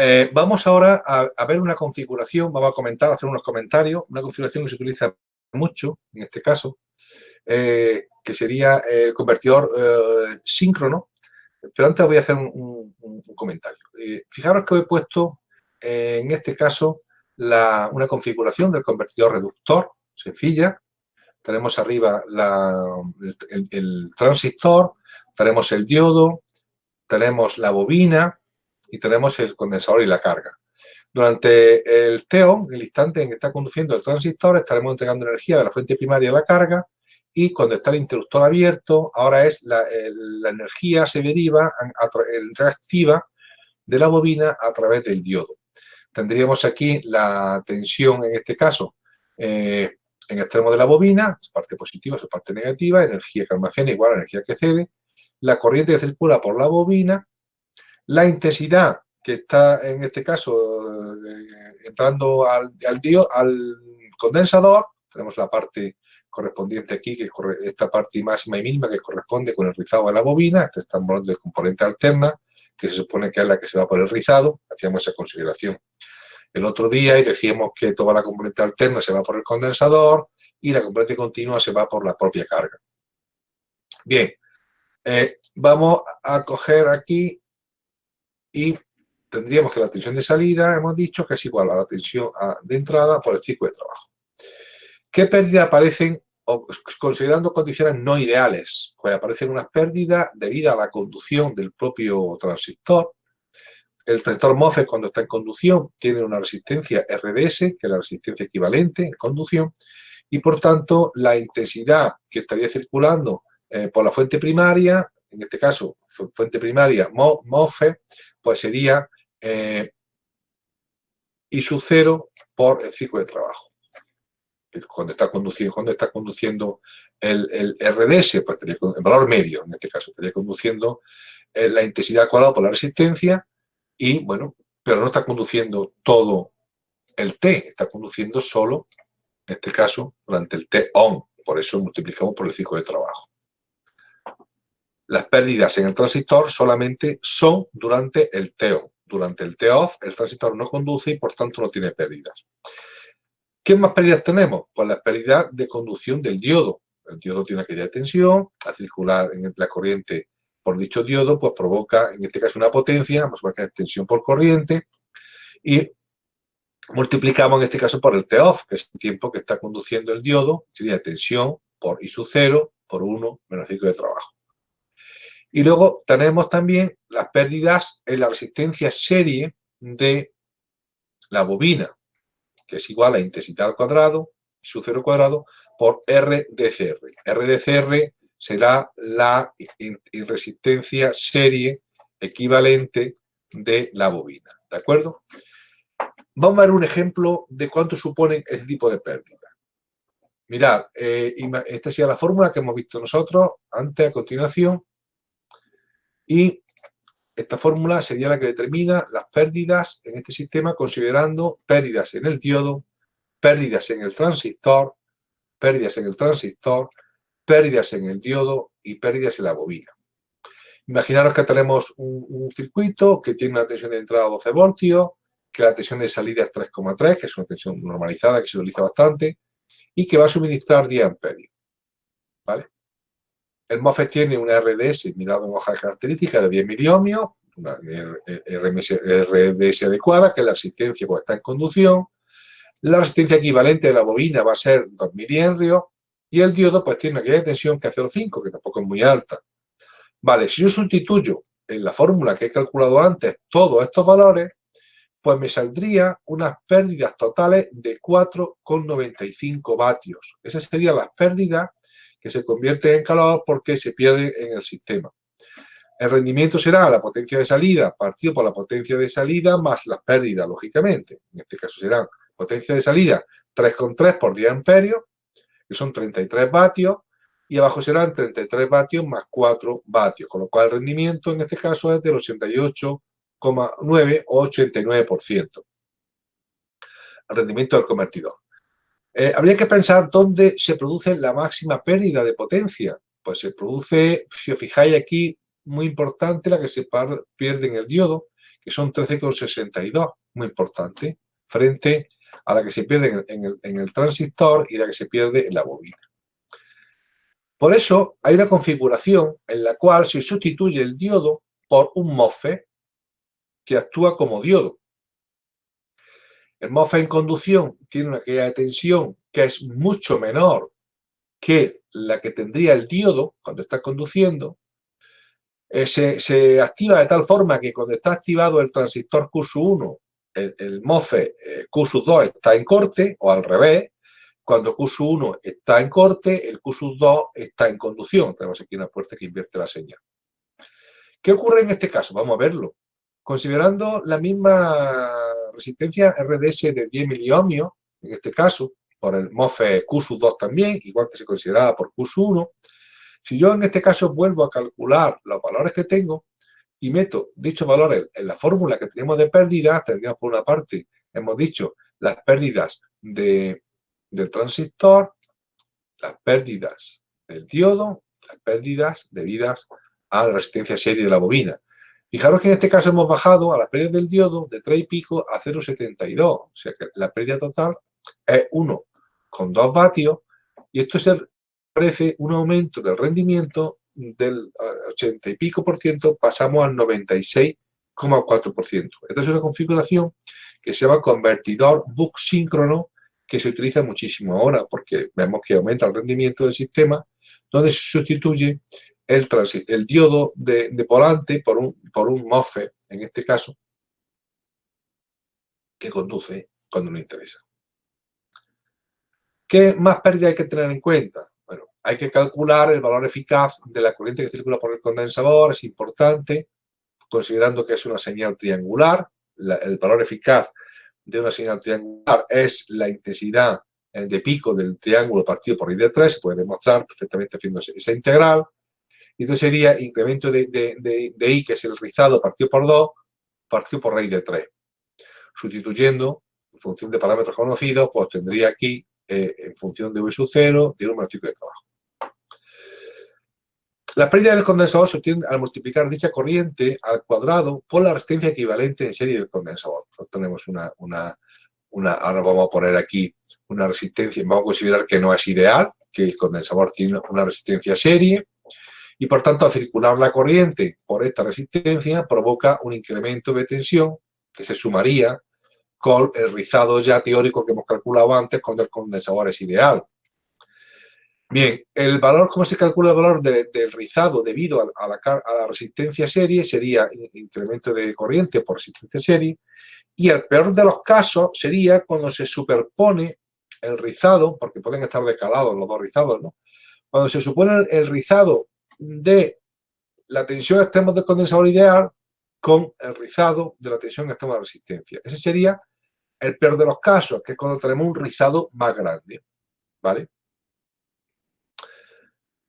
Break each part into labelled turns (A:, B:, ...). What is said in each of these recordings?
A: Eh, vamos ahora a, ver una configuración, vamos a comentar, hacer unos comentarios, una configuración que se utiliza mucho, en este caso, eh, que sería el convertidor eh, síncrono, pero antes voy a hacer un, comentario. fijaros que he puesto, en este caso, una configuración del convertidor reductor, sencilla, tenemos arriba el transistor, tenemos el diodo, tenemos la bobina, y tenemos el condensador y la carga. Durante el TEO, el instante en que está conduciendo el transistor, estaremos entregando energía de la fuente primaria a la carga y cuando está el interruptor abierto, ahora es la, energía se deriva, en reactiva de la bobina a través del diodo. Tendríamos aquí la tensión, en este caso, eh, en extremo de la bobina, parte positiva, su parte negativa, energía que almacena igual a energía que cede, la corriente que circula por la bobina la intensidad que está en este caso eh, entrando al, al, al condensador, tenemos la parte correspondiente aquí, que es esta parte máxima y mínima que corresponde con el rizado de la bobina, esta estamos hablando de componente alterna, que se supone que es la que se va por el rizado, hacíamos esa consideración el otro día y decíamos que toda la componente alterna se va por el condensador y la componente continua se va por la propia carga. Bien, eh, vamos a coger aquí y tendríamos que la tensión de salida, hemos dicho, que es igual a la tensión de entrada por el ciclo de trabajo. ¿Qué pérdidas aparecen considerando condiciones no ideales? Pues aparecen unas pérdidas debido a la conducción del propio transistor. El transistor MOSFET cuando está en conducción tiene una resistencia RDS, que es la resistencia equivalente en conducción, y por tanto la intensidad que estaría circulando eh, por la fuente primaria, en este caso fuente primaria MOSFET, pues sería eh, I sub 0 por el ciclo de trabajo. Cuando está conduciendo, cuando está conduciendo el, RDS, pues estaría el valor medio, en este caso, estaría conduciendo eh, la intensidad cuadrada por la resistencia y, bueno, pero no está conduciendo todo el T, está conduciendo solo, en este caso, durante el T on. Por eso multiplicamos por el ciclo de trabajo las pérdidas en el transistor solamente son durante el TO. Durante el TO-OFF el transistor no conduce y por tanto no tiene pérdidas. ¿Qué más pérdidas tenemos? Pues la pérdida de conducción del diodo. El diodo tiene de tensión, al circular en la corriente por dicho diodo, pues provoca en este caso una potencia, vamos a marcar tensión por corriente, y multiplicamos en este caso por el T-OFF, que es el tiempo que está conduciendo el diodo, sería tensión por I sub 0 por 1 menos ciclo de trabajo. Y luego tenemos también las pérdidas en la resistencia serie de la bobina, que es igual a intensidad al cuadrado, su cero cuadrado, por RDCR. RDCR será la resistencia serie equivalente de la bobina. ¿De acuerdo? Vamos a ver un ejemplo de cuánto suponen este tipo de pérdida. Mirad, eh, esta sería la fórmula que hemos visto nosotros antes, a continuación. Y esta fórmula sería la que determina las pérdidas en este sistema considerando pérdidas en el diodo, pérdidas en el transistor, pérdidas en el transistor, pérdidas en el diodo y pérdidas en la bobina. Imaginaros que tenemos un, circuito que tiene una tensión de entrada 12 voltios, que la tensión de salida es 3,3, que es una tensión normalizada que se utiliza bastante, y que va a suministrar 10 amperios. ¿Vale? El MOSFET tiene una RDS mirado en hoja de características de 10 miliohmios, una RDS adecuada, que es la resistencia cuando está en conducción. La resistencia equivalente de la bobina va a ser 2 milihenrios y el diodo pues tiene una caída de tensión que es 0,5, que tampoco es muy alta. Vale, si yo sustituyo en la fórmula que he calculado antes todos estos valores, pues me saldría unas pérdidas totales de 4,95 vatios. Esas serían las pérdidas se convierte en calor porque se pierde en el sistema. El rendimiento será la potencia de salida partido por la potencia de salida más las pérdidas, lógicamente. En este caso serán potencia de salida 3,3 por 10 amperios, que son 33 vatios, y abajo serán 33 vatios más 4 vatios, con lo cual el rendimiento en este caso es del 88,9 o 89%. El rendimiento del convertidor. Eh, habría que pensar dónde se produce la máxima pérdida de potencia. Pues se produce, si os fijáis aquí, muy importante la que se pierde en el diodo, que son 13,62, muy importante, frente a la que se pierde en el, en el transistor y la que se pierde en la bobina. Por eso hay una configuración en la cual se sustituye el diodo por un MOSFET que actúa como diodo. El MOSFET en conducción tiene una caída de tensión que es mucho menor que la que tendría el diodo cuando está conduciendo. Eh, se, activa de tal forma que cuando está activado el transistor Q1, el, MOSFET eh, Q2 está en corte, o al revés, cuando Q1 está en corte, el Q2 está en conducción. Tenemos aquí una puerta que invierte la señal. ¿Qué ocurre en este caso? Vamos a verlo. Considerando la misma resistencia RDS de 10 miliohmios, en este caso, por el MOFE Q2 también, igual que se consideraba por Q1, si yo en este caso vuelvo a calcular los valores que tengo y meto dichos valores en la fórmula que tenemos de pérdidas, tendríamos por una parte, hemos dicho, las pérdidas de, del transistor, las pérdidas del diodo, las pérdidas debidas a la resistencia serie de la bobina. Fijaros que en este caso hemos bajado a la pérdida del diodo de 3 y pico a 0,72. O sea que la pérdida total es 1,2 vatios y esto se parece un aumento del rendimiento del 80 y pico por ciento, pasamos al 96,4 por ciento. Esta es una configuración que se llama convertidor book síncrono que se utiliza muchísimo ahora porque vemos que aumenta el rendimiento del sistema donde se sustituye el, diodo de, volante por un, por MOSFET, en este caso, que conduce cuando nos interesa. ¿Qué más pérdida hay que tener en cuenta? Bueno, hay que calcular el valor eficaz de la corriente que circula por el condensador, es importante, considerando que es una señal triangular. el valor eficaz de una señal triangular es la intensidad eh, de pico del triángulo partido por i de 3, se puede demostrar perfectamente haciendo esa integral. Y entonces sería incremento de, de, I, que es el rizado partido por 2, partido por raíz de 3. Sustituyendo, en función de parámetros conocidos, pues tendría aquí, eh, en función de V sub 0, de número ciclo de trabajo. La pérdida del condensador se obtiene al multiplicar dicha corriente al cuadrado por la resistencia equivalente en serie del condensador. tenemos una, una, una, ahora vamos a poner aquí una resistencia, vamos a considerar que no es ideal, que el condensador tiene una resistencia serie, y por tanto al circular la corriente por esta resistencia provoca un incremento de tensión que se sumaría con el rizado ya teórico que hemos calculado antes cuando el condensador es ideal. Bien, el valor, ¿cómo se calcula el valor del rizado debido a, la, resistencia serie? Sería incremento de corriente por resistencia serie. Y el peor de los casos sería cuando se superpone el rizado, porque pueden estar decalados los dos rizados, ¿no? Cuando se supone el rizado de la tensión extrema del condensador ideal con el rizado de la tensión extrema de resistencia. Ese sería el peor de los casos, que es cuando tenemos un rizado más grande. ¿Vale?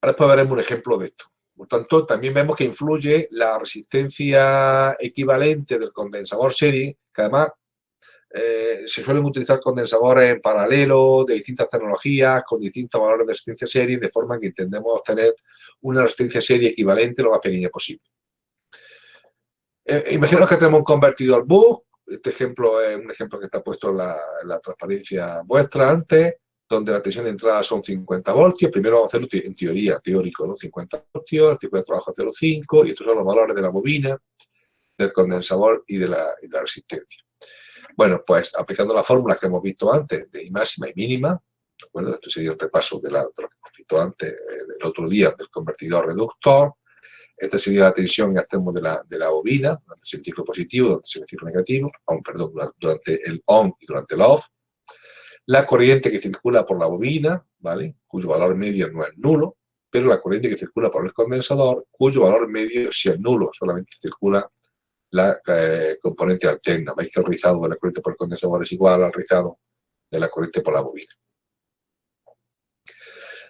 A: Ahora después veremos un ejemplo de esto. Por tanto, también vemos que influye la resistencia equivalente del condensador serie, que además eh, se suelen utilizar condensadores en paralelo de distintas tecnologías con distintos valores de resistencia serie de forma que intentemos obtener una resistencia serie equivalente lo más pequeña posible. Eh, imaginaos que tenemos un convertidor BUC, este ejemplo es un ejemplo que está puesto en la, transparencia vuestra antes, donde la tensión de entrada son 50 voltios, primero vamos a hacerlo en teoría, teórico, ¿no? 50 voltios, el tipo de trabajo es 0,5 y estos son los valores de la bobina, del condensador y de la resistencia. Bueno, pues aplicando las fórmulas que hemos visto antes de máxima y mínima, ¿de Esto sería el repaso de, lo que hemos visto antes, eh, del otro día, del convertidor reductor. Esta sería la tensión que hacemos de la, de la bobina, durante el ciclo positivo, durante el ciclo negativo, perdón, durante el on y durante el off. La corriente que circula por la bobina, ¿vale? Cuyo valor medio no es nulo, pero la corriente que circula por el condensador, cuyo valor medio sí es nulo, solamente circula la eh, componente alterna. Veis que el rizado de la corriente por el condensador es igual al rizado de la corriente por la bobina.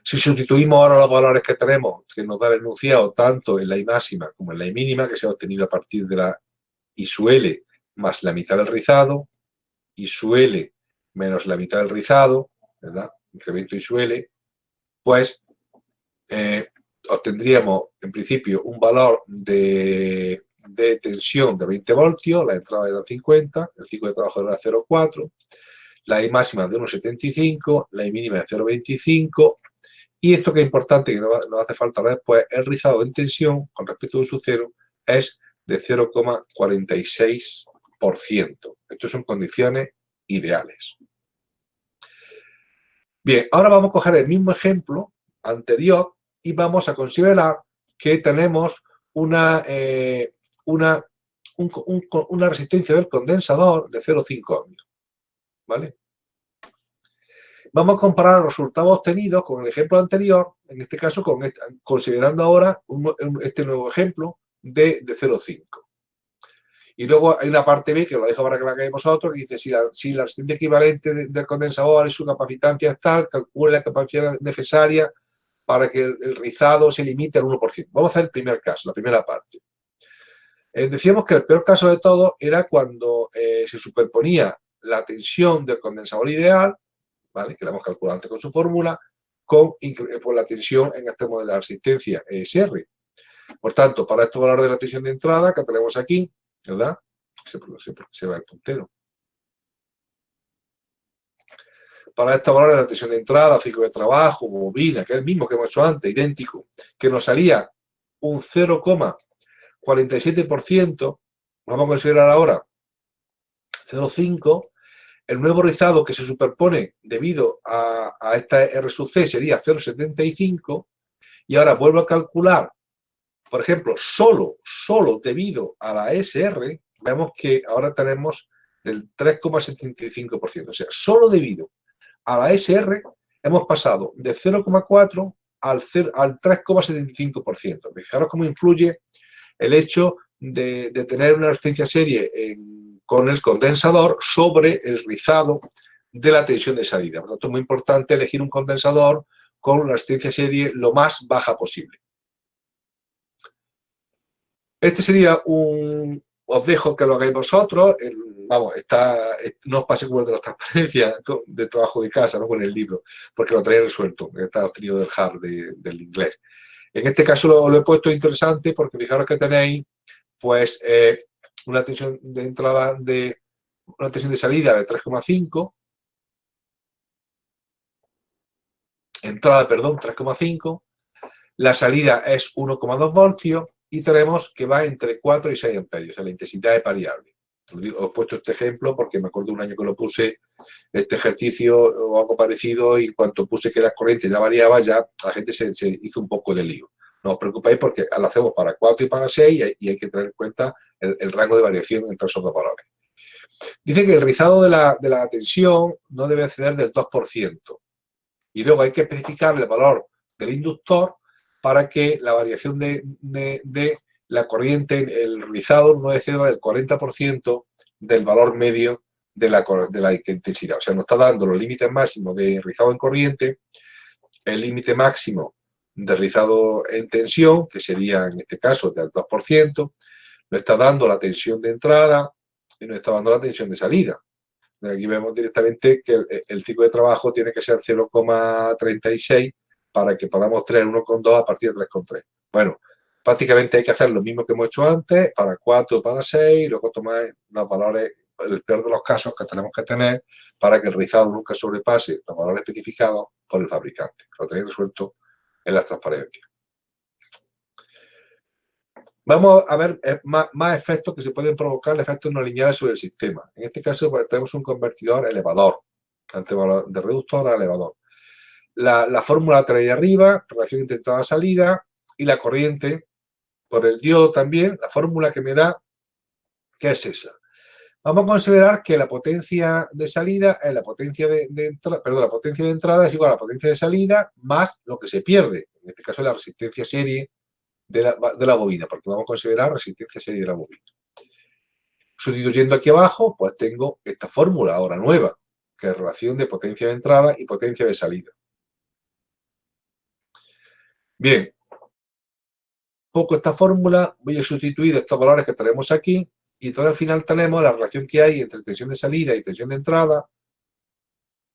A: Si sustituimos ahora los valores que tenemos, que nos da el enunciado tanto en la I máxima como en la I mínima, que se ha obtenido a partir de la I su L más la mitad del rizado, I su L menos la mitad del rizado, ¿verdad? Incremento I su L, pues eh, obtendríamos en principio un valor de de tensión de 20 voltios, la entrada era 50, el ciclo de trabajo era 0,4, la I máxima de 1,75, la I mínima de 0,25, y esto que es importante, que no, hace falta después, el rizado en tensión con respecto a su cero es de 0,46%. Esto son condiciones ideales. Bien, ahora vamos a coger el mismo ejemplo anterior y vamos a considerar que tenemos una, eh, una, una resistencia del condensador de 0,5 ohmios. ¿Vale? Vamos a comparar los resultados obtenidos con el ejemplo anterior, en este caso con considerando ahora este nuevo ejemplo de, de 0,5. Y luego hay una parte B, que lo dejo para que la hagáis vosotros, que dice si la, si la resistencia equivalente del condensador y su capacitancia es tal, calcule la capacidad necesaria para que el, rizado se limite al 1%. Vamos a hacer el primer caso, la primera parte. Eh, decíamos que el peor caso de todo era cuando eh, se superponía la tensión del condensador ideal, ¿vale? que la hemos calculado antes con su fórmula, con, la tensión en modelo de resistencia ESR. Por tanto, para este valor de la tensión de entrada que tenemos aquí, ¿verdad? Se, va el puntero. Para esta valor de la tensión de entrada, ciclo de trabajo, bobina, que es el mismo que hemos hecho antes, idéntico, que nos salía un 0,47%, vamos a considerar ahora 0,5, el nuevo rizado que se superpone debido a, a esta R sub C sería 0,75, y ahora vuelvo a calcular por ejemplo, solo, solo debido a la SR, vemos que ahora tenemos del 3,75%. O sea, solo debido a la SR hemos pasado de 0,4 al, al 3,75%. Fijaros cómo influye el hecho de, tener una resistencia serie con el condensador sobre el rizado de la tensión de salida. Por lo tanto, es muy importante elegir un condensador con una resistencia serie lo más baja posible. Este sería un... Os dejo que lo hagáis vosotros. vamos, no os pase como el de la transparencia de trabajo de casa, no con el libro, porque lo traéis resuelto. Está obtenido del hard del inglés. En este caso lo, he puesto interesante porque fijaros que tenéis pues eh, una tensión de entrada de una tensión de salida de 3,5 entrada, perdón, 3,5 la salida es 1,2 voltios y tenemos que va entre 4 y 6 amperios, la intensidad es variable. Os he puesto este ejemplo porque me acuerdo un año que lo puse, este ejercicio o algo parecido, y en cuanto puse que la corriente ya variaba, ya la gente se, hizo un poco de lío. No os preocupéis porque lo hacemos para 4 y para 6 y hay que tener en cuenta el, rango de variación entre esos dos valores. Dice que el rizado de la, de tensión no debe exceder del 2%. Y luego hay que especificar el valor del inductor para que la variación de, la corriente, el rizado, no exceda del 40% del valor medio de la, de la intensidad. O sea, nos está dando los límites máximos de rizado en corriente, el límite máximo de rizado en tensión, que sería en este caso del 2%, nos está dando la tensión de entrada y nos está dando la tensión de salida. Aquí vemos directamente que el, el ciclo de trabajo tiene que ser 0,36 para que podamos tener 1,2 a partir de 3,3. Bueno, prácticamente hay que hacer lo mismo que hemos hecho antes, para 4, para 6, luego tomar los valores, el peor de los casos que tenemos que tener para que el rizado nunca sobrepase los valores especificados por el fabricante. Lo tenéis resuelto en las transparencias. Vamos a ver eh, más, efectos que se pueden provocar, efectos no lineales sobre el sistema. En este caso pues, tenemos un convertidor elevador, de reductor a elevador la, fórmula trae arriba, relación entre entrada-salida, y la corriente por el diodo también, la fórmula que me da, ¿qué es esa? Vamos a considerar que la potencia de salida es la potencia de, entrada, perdón, la potencia de entrada es igual a la potencia de salida más lo que se pierde, en este caso la resistencia serie de la, de la bobina, porque vamos a considerar resistencia serie de la bobina. Sustituyendo aquí abajo, pues tengo esta fórmula ahora nueva, que es relación de potencia de entrada y potencia de salida. Bien, poco esta fórmula, voy a sustituir estos valores que tenemos aquí y entonces al final tenemos la relación que hay entre tensión de salida y tensión de entrada,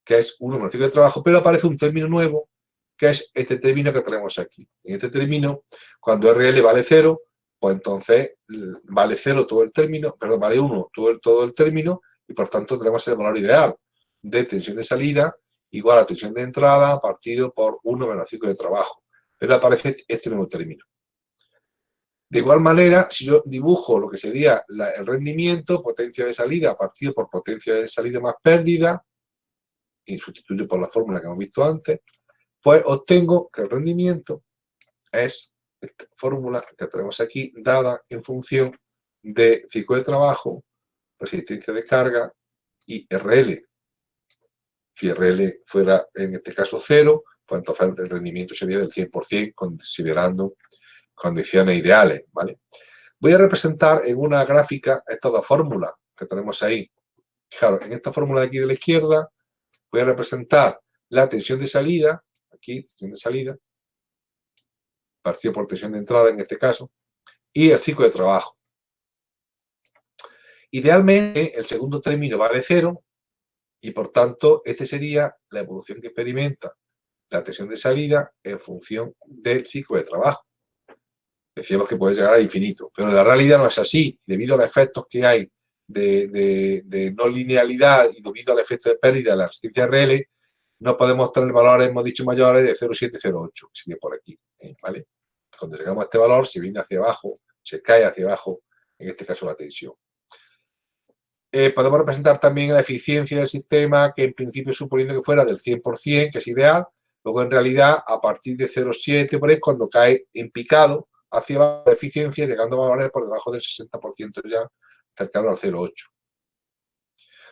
A: que es un número de trabajo, pero aparece un término nuevo, que es este término que tenemos aquí. En este término, cuando RL vale 0, pues entonces vale 0 todo el término, perdón, vale 1 todo el, todo el término y por tanto tenemos el valor ideal de tensión de salida igual a tensión de entrada partido por 1 menos ciclo de trabajo. Pero aparece este nuevo término. De igual manera, si yo dibujo lo que sería el rendimiento, potencia de salida partido por potencia de salida más pérdida, y sustituyo por la fórmula que hemos visto antes, pues obtengo que el rendimiento es esta fórmula que tenemos aquí, dada en función de ciclo de trabajo, resistencia de carga y RL. Si RL fuera, en este caso, cero, pues entonces el rendimiento sería del 100%, considerando condiciones ideales, ¿vale? Voy a representar en una gráfica estas dos fórmulas que tenemos ahí. Fijaros, en esta fórmula de aquí de la izquierda voy a representar la tensión de salida, aquí, tensión de salida, partido por tensión de entrada en este caso, y el ciclo de trabajo. Idealmente, el segundo término vale cero y, por tanto, este sería la evolución que experimenta la tensión de salida en función del ciclo de trabajo. Decíamos que puede llegar a infinito, pero la realidad no es así. Debido a los efectos que hay de, no linealidad y debido al efecto de pérdida de la resistencia RL, no podemos tener valores, hemos dicho, mayores de 0,708, que sería por aquí, ¿eh? ¿vale? Cuando llegamos a este valor, se viene hacia abajo, se cae hacia abajo, en este caso la tensión. Eh, podemos representar también la eficiencia del sistema, que en principio suponiendo que fuera del 100%, que es ideal, luego en realidad a partir de 0,7 por ahí, cuando cae en picado hacia la eficiencia, llegando a valores por debajo del 60% ya, cercano al 0,8.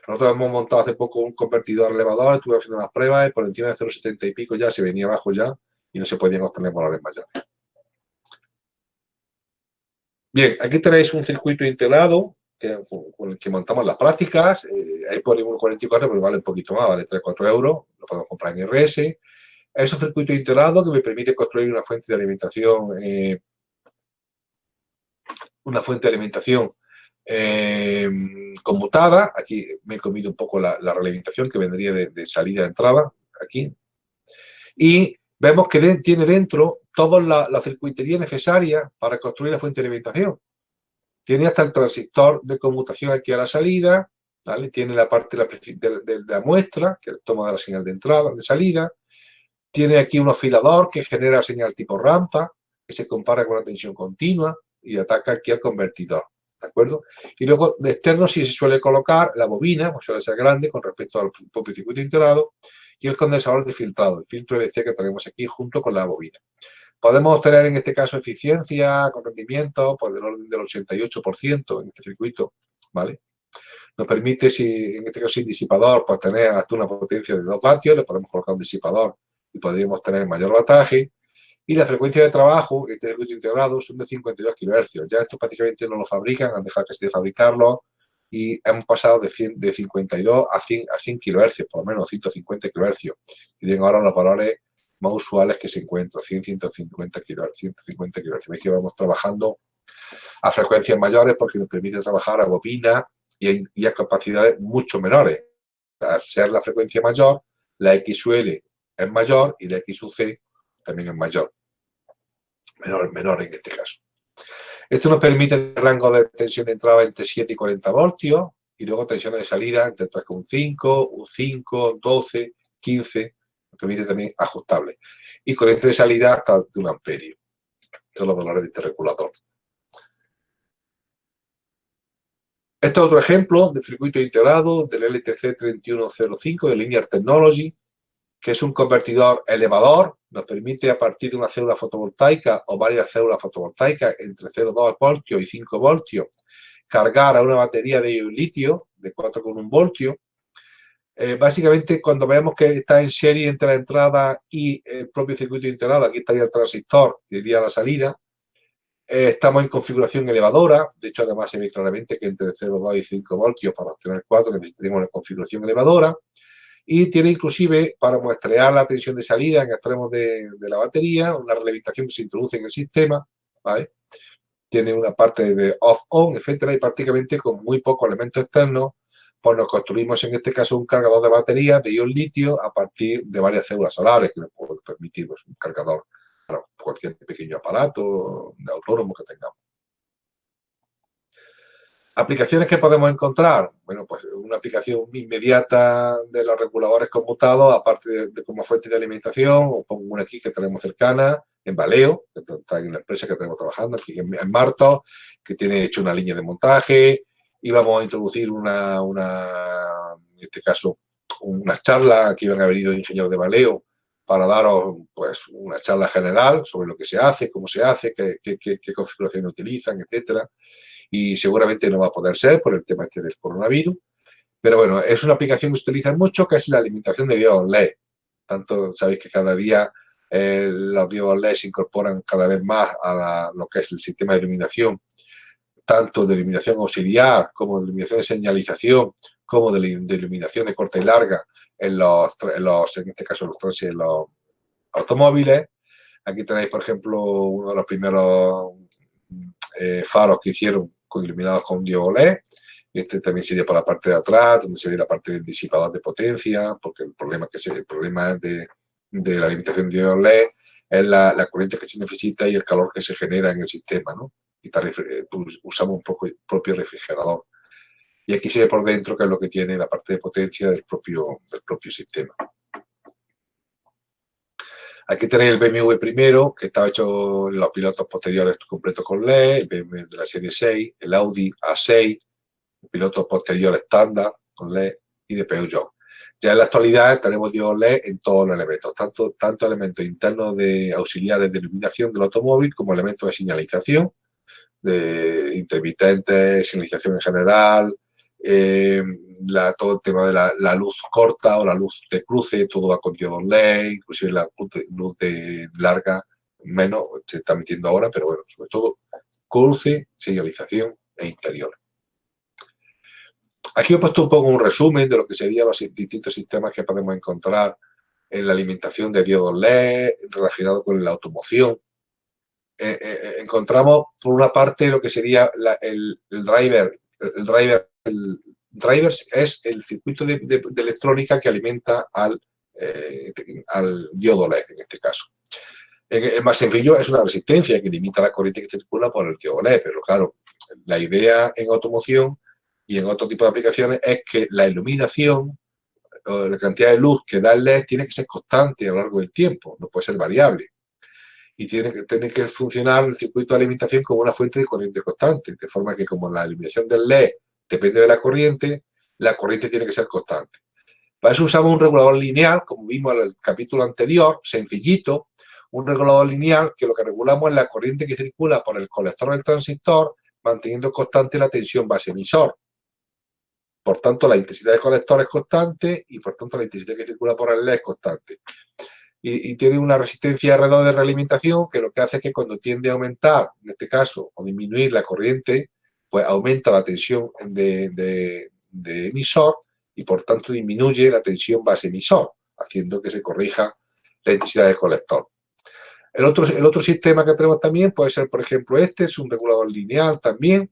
A: Nosotros hemos montado hace poco un convertidor elevador, estuve haciendo unas pruebas y por encima de 0,70 y pico ya se venía abajo ya y no se podían obtener valores mayores. Bien, aquí tenéis un circuito integrado con el que montamos las prácticas. Eh, hay polígono 44, pero vale un poquito más, vale 3-4 euros. Lo podemos comprar en RS. Es un circuito integrado que me permite construir una fuente de alimentación eh, una fuente de alimentación eh, conmutada. Aquí me he comido un poco la, la realimentación que vendría de, de salida a entrada, aquí. Y vemos que tiene dentro toda la, circuitería necesaria para construir la fuente de alimentación. Tiene hasta el transistor de conmutación aquí a la salida, ¿vale? tiene la parte de la, muestra, que toma la señal de entrada, de salida, tiene aquí un oscilador que genera señal tipo rampa, que se compara con la tensión continua y ataca aquí al convertidor. ¿De acuerdo? Y luego de externo sí se suele colocar la bobina, pues suele ser grande con respecto al propio circuito integrado, y el condensador de filtrado, el filtro EBC que tenemos aquí junto con la bobina. Podemos obtener en este caso eficiencia con rendimiento pues del orden del 88% en este circuito, ¿vale? Nos permite, si en este caso sin disipador, pues tener hasta una potencia de 2 vatios, le podemos colocar un disipador y podríamos tener mayor bataje. Y la frecuencia de trabajo, este circuito integrado, son de 52 kHz. Ya esto prácticamente no lo fabrican, han dejado que de fabricarlo y hemos pasado de, 100, de 52 a 100, a 100 kHz, por lo menos 150 kHz. Y tienen ahora los valores más usuales que se encuentran, 100, 150 kHz, 150 kHz. Veis que vamos trabajando a frecuencias mayores porque nos permite trabajar a bobina y a, capacidades mucho menores. Al ser la frecuencia mayor, la XUL es mayor y la XUC también es mayor. Menor, menor en este caso. Esto nos permite el rango de tensión de entrada entre 7 y 40 voltios y luego tensiones de salida entre 3,5, 5, 12, 15 permite también ajustable. Y corriente de salida hasta de un amperio. Estos son los valores de este regulador. Este es otro ejemplo de circuito integrado del LTC 3105 de Linear Technology, que es un convertidor elevador, nos permite a partir de una célula fotovoltaica o varias células fotovoltaicas entre 0,2 voltios y 5 voltios, cargar a una batería de litio de 4,1 voltios eh, básicamente, cuando vemos que está en serie entre la entrada y el propio circuito integrado, aquí estaría el transistor, que iría a la salida, eh, estamos en configuración elevadora, de hecho además se ve claramente que entre 0,2 y 5 voltios para obtener 4 necesitaríamos una configuración elevadora, y tiene inclusive para muestrear la tensión de salida en extremos de, la batería, una relevitación que se introduce en el sistema, ¿vale? Tiene una parte de off-on, etcétera, y prácticamente con muy pocos elementos externos pues nos construimos en este caso un cargador de batería de ion litio a partir de varias células solares que nos puede permitir pues, un cargador para cualquier pequeño aparato autónomo que tengamos. ¿Aplicaciones que podemos encontrar? Bueno, pues una aplicación inmediata de los reguladores conmutados, aparte de, como fuente de alimentación, o pongo una aquí que tenemos cercana, en Valeo, que está en la empresa que tenemos trabajando, aquí en, Marto, que tiene hecho una línea de montaje, y vamos a introducir una, una en este caso, una charla que iban a venido ingenieros de Valeo para daros pues, una charla general sobre lo que se hace, cómo se hace, qué, qué configuración utilizan, etcétera y seguramente no va a poder ser por el tema este del coronavirus. Pero bueno, es una aplicación que se utiliza mucho, que es la alimentación de dios LED. Tanto sabéis que cada día eh, los dios LED se incorporan cada vez más a lo que es el sistema de iluminación, tanto de iluminación auxiliar como de iluminación de señalización, como de, iluminación de corta y larga en los, en, los, en este caso los, en los automóviles. Aquí tenéis, por ejemplo, uno de los primeros eh, faros que hicieron iluminados con LED. Este también sería por la parte de atrás, donde sería la parte del disipador de potencia, porque el problema, que el problema de, de la limitación de LED es la, la, corriente que se necesita y el calor que se genera en el sistema, ¿no? Y eh, pues, usamos un poco propio refrigerador. Y aquí se ve por dentro que es lo que tiene la parte de potencia del propio, del propio sistema. Aquí tenéis el BMW primero, que estaba hecho en los pilotos posteriores completos con LED, el BMW de la serie 6, el Audi A6, el piloto posterior estándar con LED y de Peugeot. Ya en la actualidad tenemos dios LED en todos los elementos, tanto, tanto elementos internos de auxiliares de iluminación del automóvil como elementos de señalización, de intermitentes, señalización en general, eh, la, todo el tema de la, luz corta o la luz de cruce, todo va con diodos LED, inclusive la luz de, larga, menos, se está metiendo ahora, pero bueno, sobre todo cruce, señalización e interior. Aquí he puesto un poco un resumen de lo que serían los distintos sistemas que podemos encontrar en la alimentación de diodos LED relacionado con la automoción. Eh, eh, encontramos, por una parte, lo que sería el, el, driver, el driver el drivers es el circuito de, electrónica que alimenta al, eh, al diodo LED en este caso. El más sencillo es una resistencia que limita la corriente que circula por el diodo LED, pero claro, la idea en automoción y en otro tipo de aplicaciones es que la iluminación o la cantidad de luz que da el LED tiene que ser constante a lo largo del tiempo, no puede ser variable. Y tiene que, tiene que funcionar el circuito de alimentación como una fuente de corriente constante, de forma que como la iluminación del LED depende de la corriente, la corriente tiene que ser constante. Para eso usamos un regulador lineal, como vimos en el capítulo anterior, sencillito, un regulador lineal que lo que regulamos es la corriente que circula por el colector del transistor, manteniendo constante la tensión base emisor. Por tanto, la intensidad del colector es constante y por tanto la intensidad que circula por el LED es constante. Y, tiene una resistencia alrededor de realimentación que lo que hace es que cuando tiende a aumentar, en este caso, o disminuir la corriente, pues aumenta la tensión de, emisor y por tanto disminuye la tensión base emisor, haciendo que se corrija la intensidad del colector. El otro, el otro sistema que tenemos también puede ser, por ejemplo, este, es un regulador lineal también.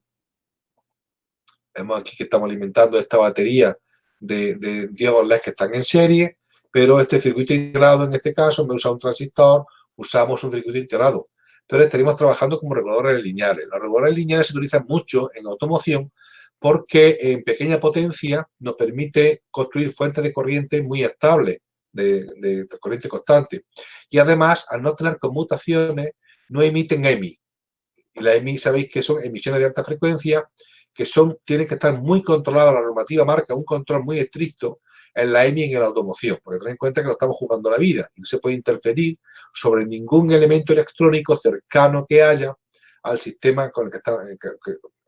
A: Vemos aquí que estamos alimentando esta batería de, de diodos LED que están en serie, pero este circuito integrado, en este caso, me usa un transistor, usamos un circuito integrado pero estaríamos trabajando como reguladores lineales. Los reguladores lineales se utilizan mucho en automoción porque en pequeña potencia nos permite construir fuentes de corriente muy estables, de, corriente constante. Y además, al no tener conmutaciones, no emiten EMI. Y la EMI sabéis que son emisiones de alta frecuencia, que son, tienen que estar muy controladas, la normativa marca un control muy estricto en la EMI en la automoción, porque ten en cuenta que lo estamos jugando la vida y no se puede interferir sobre ningún elemento electrónico cercano que haya al sistema con el que está,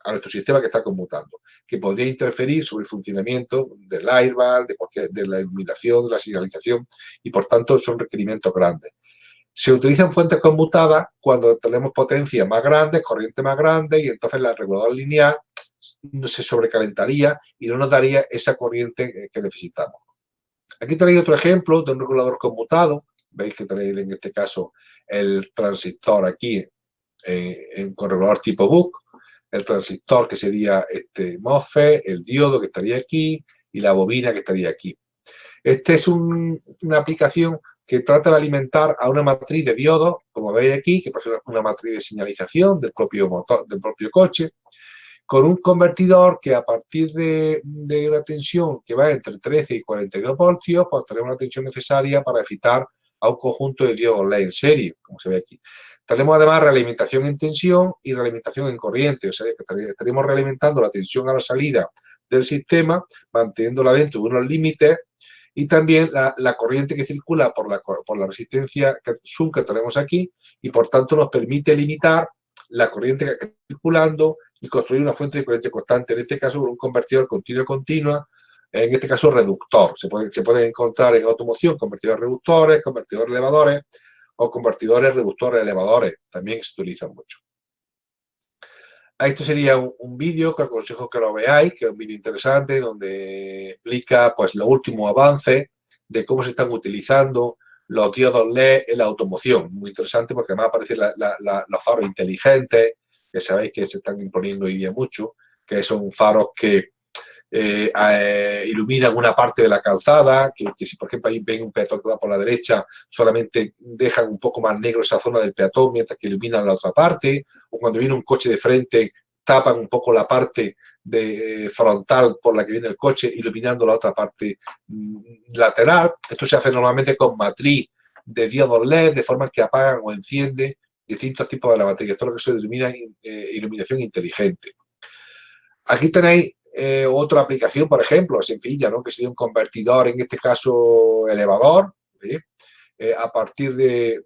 A: a nuestro sistema que está conmutando, que podría interferir sobre el funcionamiento del airbag, de, de la iluminación, de la señalización, y por tanto son requerimientos grandes. Se utilizan fuentes conmutadas cuando tenemos potencia más grande, corriente más grande, y entonces la regulador lineal se sobrecalentaría y no nos daría esa corriente que necesitamos. Aquí tenéis otro ejemplo de un regulador conmutado. Veis que tenéis en este caso el transistor aquí eh, en, con tipo BUC, el transistor que sería este MOSFET, el diodo que estaría aquí y la bobina que estaría aquí. Esta es una aplicación que trata de alimentar a una matriz de diodos, como veis aquí, que es una matriz de señalización del propio, motor, del propio coche, con un convertidor que a partir de, una tensión que va entre 13 y 42 voltios, pues tenemos la tensión necesaria para evitar a un conjunto de diodos LED en serie, como se ve aquí. Tenemos además realimentación en tensión y realimentación en corriente, o sea que estaremos realimentando la tensión a la salida del sistema, manteniéndola dentro de unos límites y también la, corriente que circula por la, por la resistencia Zoom que tenemos aquí y por tanto nos permite limitar la corriente que está circulando y construir una fuente de corriente constante, en este caso un convertidor continuo-continua, en este caso reductor. Se pueden se puede encontrar en automoción convertidores reductores, convertidores elevadores o convertidores reductores elevadores, también se utilizan mucho. Esto sería un, vídeo que aconsejo que lo veáis, que es un vídeo interesante donde explica pues los últimos avances de cómo se están utilizando los diodos LED en la automoción. Muy interesante porque además aparecen los faros inteligentes, que sabéis que se están imponiendo hoy día mucho, que son faros que eh, eh, iluminan una parte de la calzada, que, si por ejemplo ahí ven un peatón va por la derecha, solamente dejan un poco más negro esa zona del peatón mientras que iluminan la otra parte, o cuando viene un coche de frente tapan un poco la parte de, eh, frontal por la que viene el coche, iluminando la otra parte mm, lateral. Esto se hace normalmente con matriz de diodos LED, de forma que apagan o encienden distintos tipos de la batería. Esto es lo que se denomina iluminación inteligente. Aquí tenéis eh, otra aplicación, por ejemplo, sencilla, ¿no? que sería un convertidor, en este caso elevador, eh, a partir de,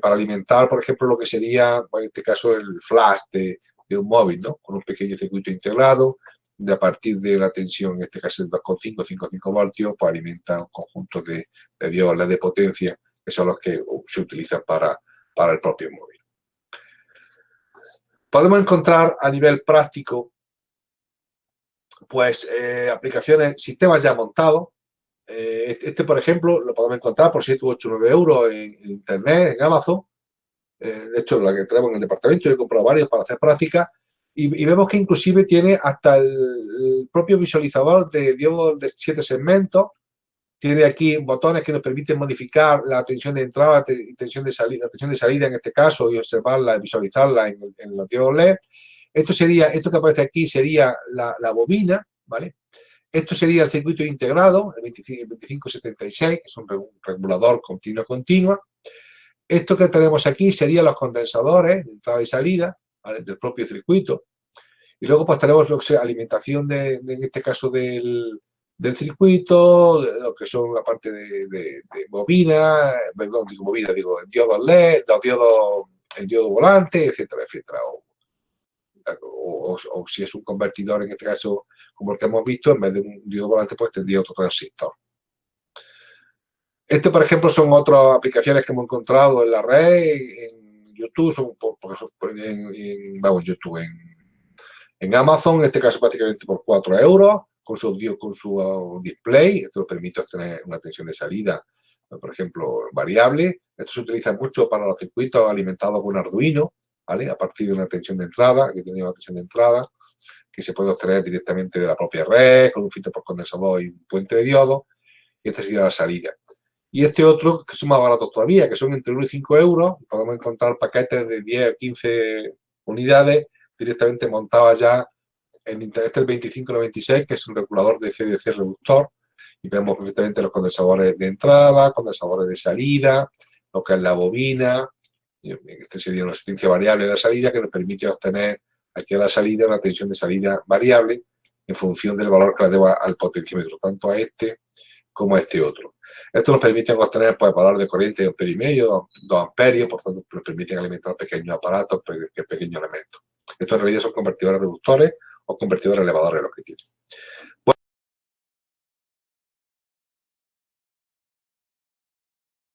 A: para alimentar, por ejemplo, lo que sería, en este caso, el flash de, un móvil, ¿no? con un pequeño circuito integrado, de a partir de la tensión, en este caso el 2,5, 5,5 voltios, pues alimenta un conjunto de, de diodas de potencia, que son los que se utilizan para, para el propio móvil. Podemos encontrar a nivel práctico pues eh, aplicaciones, sistemas ya montados. Eh, este, este, por ejemplo, lo podemos encontrar por 7 u 8 9 euros en, Internet, en Amazon. Eh, de hecho, la que tenemos en el departamento, yo he comprado varios para hacer prácticas. Y, vemos que inclusive tiene hasta el, propio visualizador de de 7 segmentos. Tiene aquí botones que nos permiten modificar la tensión de entrada y tensión de salida, la tensión de salida en este caso y observarla, visualizarla en, en diodos LED. Esto sería, esto que aparece aquí sería la, bobina, ¿vale? Esto sería el circuito integrado, el 2576, que es un regulador continuo-continua. Esto que tenemos aquí serían los condensadores de entrada y salida del propio circuito. Y luego pues tenemos que alimentación, de, en este caso, del, circuito, lo que son la parte de, bobina, perdón, digo bobina, digo diodos LED, los diodos, el diodo volante, etcétera, etcétera, o, si es un convertidor, en este caso, como el que hemos visto, en vez de un diodo volante, pues tendría otro transistor. Este, por ejemplo, son otras aplicaciones que hemos encontrado en la red, en YouTube, son en, vamos, YouTube, en, Amazon, en este caso prácticamente por 4 euros, con su, con su display, esto nos permite obtener una tensión de salida, por ejemplo, variable. Esto se utiliza mucho para los circuitos alimentados con Arduino, a partir de una tensión de entrada, que tenía una tensión de entrada, que se puede obtener directamente de la propia red, con un filtro por condensador y un puente de diodo, y esta sería la salida. Y este otro, que son más baratos todavía, que son entre 1 y 5 euros, podemos encontrar paquetes de 10 o 15 unidades directamente montadas ya en este el 2596, que es un regulador de CDC reductor, y vemos perfectamente los condensadores de entrada, condensadores de salida, lo que es la bobina, este sería una resistencia variable de la salida que nos permite obtener aquí a la salida una tensión de salida variable en función del valor que le deba al potenciómetro, tanto a este como a este otro. Esto nos permite obtener pues, valor de corriente de ampere y medio, 2 amperios, por tanto nos permiten alimentar pequeños aparatos, pequeños elementos. Estos en realidad son convertidores reductores o convertidores elevadores los que tienen.